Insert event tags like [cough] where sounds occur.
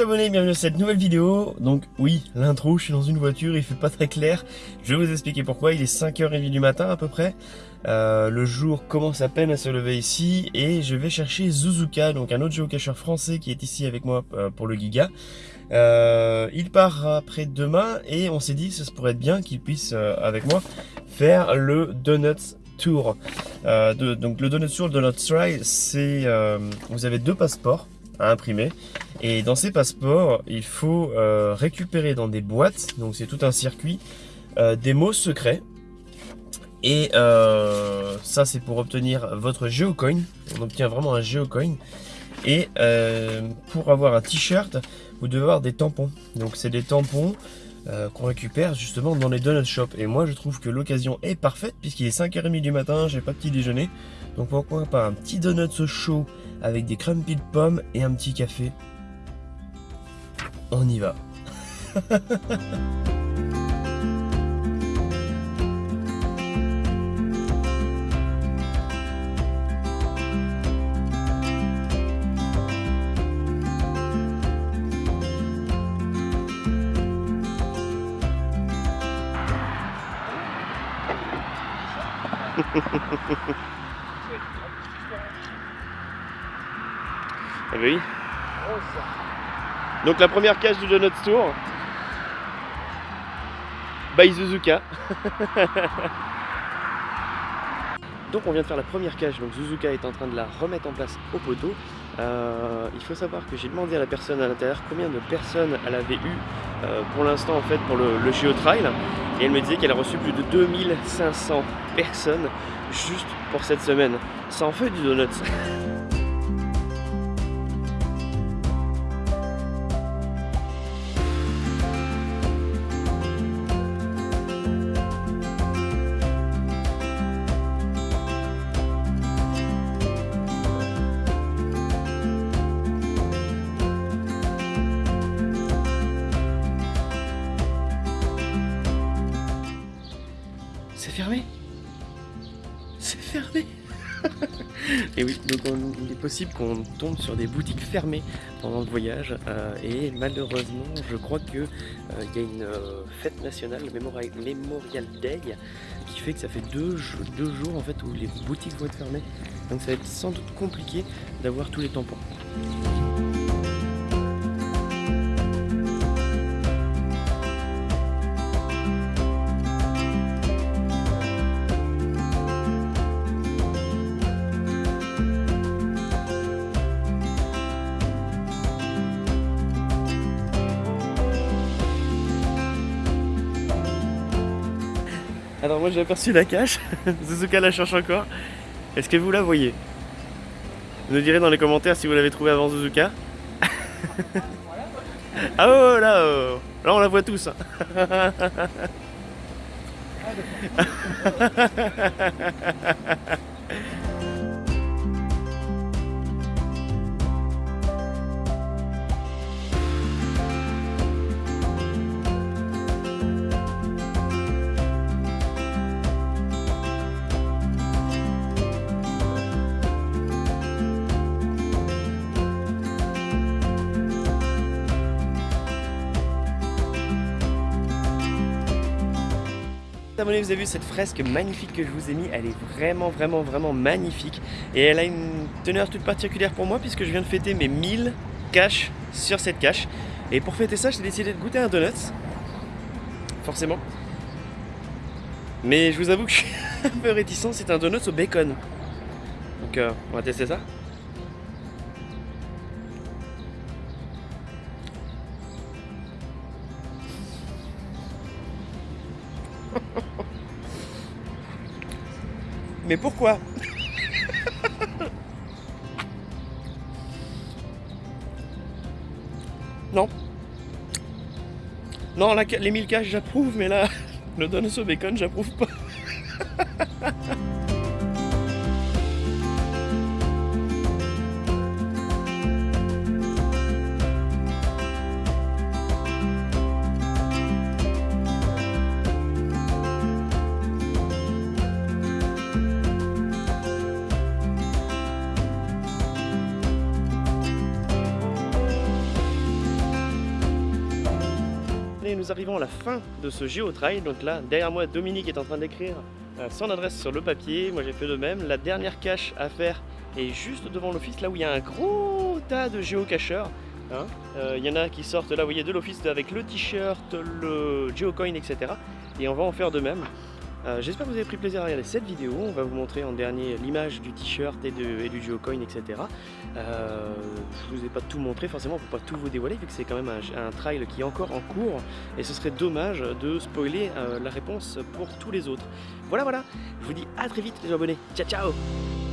abonnés, bienvenue dans cette nouvelle vidéo. Donc oui, l'intro, je suis dans une voiture, il fait pas très clair. Je vais vous expliquer pourquoi, il est 5h30 du matin à peu près. Euh, le jour commence à peine à se lever ici et je vais chercher Zuzuka, donc un autre géocacheur français qui est ici avec moi euh, pour le Giga. Euh, il part après demain et on s'est dit que ce pourrait être bien qu'il puisse avec moi faire le Donuts Tour. De, donc le Donuts Tour, le Donuts Try, c'est vous avez deux passeports à imprimer. Et dans ces passeports, il faut euh, récupérer dans des boîtes, donc c'est tout un circuit, euh, des mots secrets. Et euh, ça, c'est pour obtenir votre geocoin. On obtient vraiment un geocoin. Et pour avoir un t-shirt, vous devez avoir des tampons. Donc c'est des tampons qu'on récupère justement dans les donut shops. Et moi, je trouve que l'occasion est parfaite puisqu'il est 5h30 du matin, j'ai pas petit déjeuner. Donc pourquoi pas un petit donut chaud avec des crumpy de pommes et un petit café. On y va. [laughs] Ah bah oui. Donc la première cage du Donut Tour. By Suzuka. [laughs] donc on vient de faire la première cage, donc Suzuka est en train de la remettre en place au poteau. Euh, il faut savoir que j'ai demandé à la personne à l'intérieur combien de personnes elle avait eu pour l'instant en fait pour le, le et elle me disait qu'elle a reçu plus de 2500 personnes juste pour cette semaine. Ça en fait du donut. [laughs] C'est fermé C'est fermé [laughs] Et oui, donc il est possible qu'on tombe sur des boutiques fermées pendant le voyage euh, et malheureusement je crois qu'il euh, y a une euh, fête nationale, le Memorial, Day, qui fait que ça fait deux jours en fait où les boutiques vont être fermées. Donc ça va être sans doute compliqué d'avoir tous les tampons. Alors moi j'ai aperçu la cache, [laughs] Suzuka la cherche encore. Est-ce que vous la voyez? Vous nous direz dans les commentaires si vous l'avez trouvé avant Suzuka. [laughs] ah oh là, oh. là on la voit tous. [laughs] Abonnés, vous avez vu cette fresque magnifique que je vous ai mis, elle est vraiment vraiment vraiment magnifique. Et elle a une teneur toute particulière pour moi puisque je viens de fêter mes 1000 caches sur cette cache. Et pour fêter ça j'ai décidé de goûter un donut forcément. Mais je vous avoue que je suis [laughs] un peu réticent, c'est un donut au bacon. Donc euh, on va tester ça Mais pourquoi Non. Non, les 1000 caches j'approuve, mais là, le donne au bacon j'approuve pas. Nous arrivons à la fin de ce GeoTrail. Donc là, derrière moi, Dominique est en train d'écrire euh, son adresse sur le papier. Moi, j'ai fait de même. La dernière cache à faire est juste devant l'office, là où il y a un gros tas de géocacheurs. Hein. Euh, il y en a qui sortent là, vous voyez, de l'office avec le t-shirt, le geocoin, etc. Et on va en faire de même. Euh, j'espère que vous avez pris plaisir à regarder cette vidéo. On va vous montrer en dernier l'image du t-shirt et, et, du geocoin, etc. Euh, je vous ai pas tout montré forcément pour pas tout vous dévoiler vu que c'est quand même un, trail qui est encore en cours et ce serait dommage de spoiler euh, la réponse pour tous les autres. Voilà voilà, je vous dis à très vite les abonnés. Ciao ciao